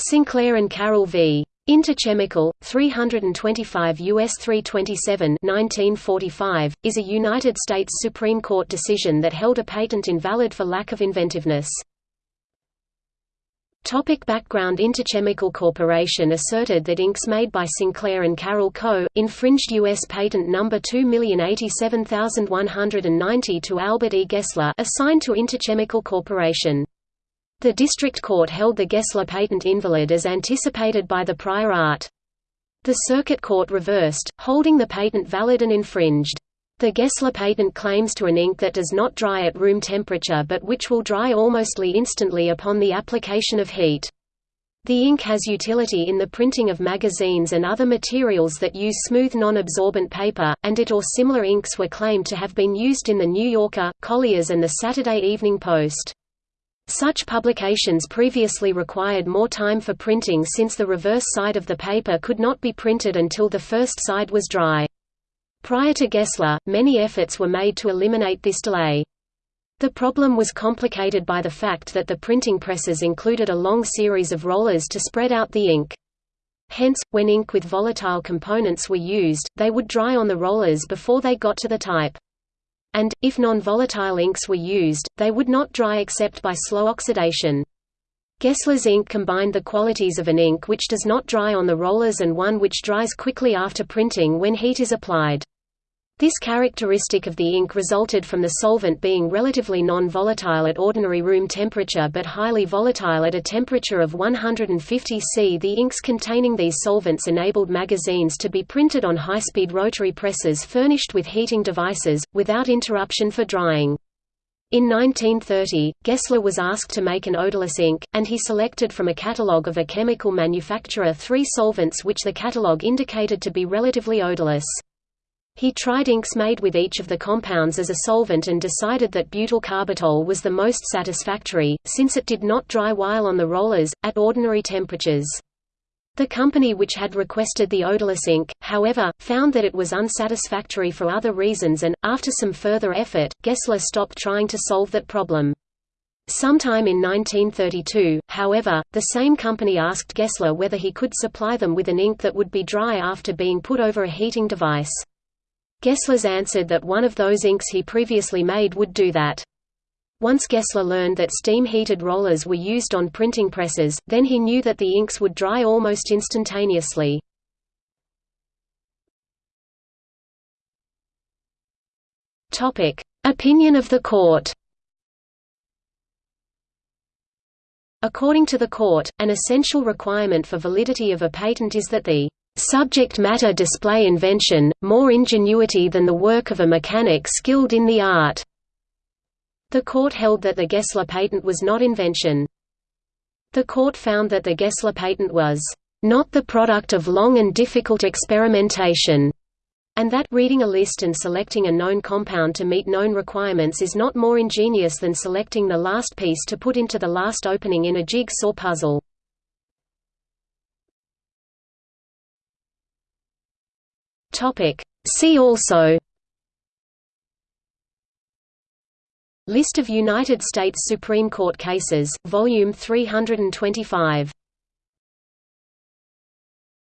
Sinclair and Carroll v. Interchemical, 325 U.S. 327 1945, is a United States Supreme Court decision that held a patent invalid for lack of inventiveness. Topic background Interchemical Corporation asserted that inks made by Sinclair and Carroll Co. infringed U.S. Patent number 2087190 to Albert E. Gessler assigned to Interchemical Corporation. The district court held the Gessler patent invalid as anticipated by the prior art. The circuit court reversed, holding the patent valid and infringed. The Gessler patent claims to an ink that does not dry at room temperature but which will dry almostly instantly upon the application of heat. The ink has utility in the printing of magazines and other materials that use smooth non-absorbent paper, and it or similar inks were claimed to have been used in The New Yorker, Collier's and the Saturday Evening Post. Such publications previously required more time for printing since the reverse side of the paper could not be printed until the first side was dry. Prior to Gessler, many efforts were made to eliminate this delay. The problem was complicated by the fact that the printing presses included a long series of rollers to spread out the ink. Hence, when ink with volatile components were used, they would dry on the rollers before they got to the type and, if non-volatile inks were used, they would not dry except by slow oxidation. Gessler's ink combined the qualities of an ink which does not dry on the rollers and one which dries quickly after printing when heat is applied. This characteristic of the ink resulted from the solvent being relatively non-volatile at ordinary room temperature but highly volatile at a temperature of 150 C. The inks containing these solvents enabled magazines to be printed on high-speed rotary presses furnished with heating devices, without interruption for drying. In 1930, Gessler was asked to make an odorless ink, and he selected from a catalogue of a chemical manufacturer three solvents which the catalogue indicated to be relatively odorless. He tried inks made with each of the compounds as a solvent and decided that butyl carbitol was the most satisfactory, since it did not dry while on the rollers, at ordinary temperatures. The company which had requested the odorless ink, however, found that it was unsatisfactory for other reasons and, after some further effort, Gessler stopped trying to solve that problem. Sometime in 1932, however, the same company asked Gessler whether he could supply them with an ink that would be dry after being put over a heating device. Gessler's answered that one of those inks he previously made would do that. Once Gessler learned that steam-heated rollers were used on printing presses, then he knew that the inks would dry almost instantaneously. Opinion of the court According to the court, an essential requirement for validity of a patent is that the subject matter display invention, more ingenuity than the work of a mechanic skilled in the art." The court held that the Gessler patent was not invention. The court found that the Gessler patent was not the product of long and difficult experimentation, and that reading a list and selecting a known compound to meet known requirements is not more ingenious than selecting the last piece to put into the last opening in a jigsaw puzzle. Topic. See also List of United States Supreme Court cases, Volume 325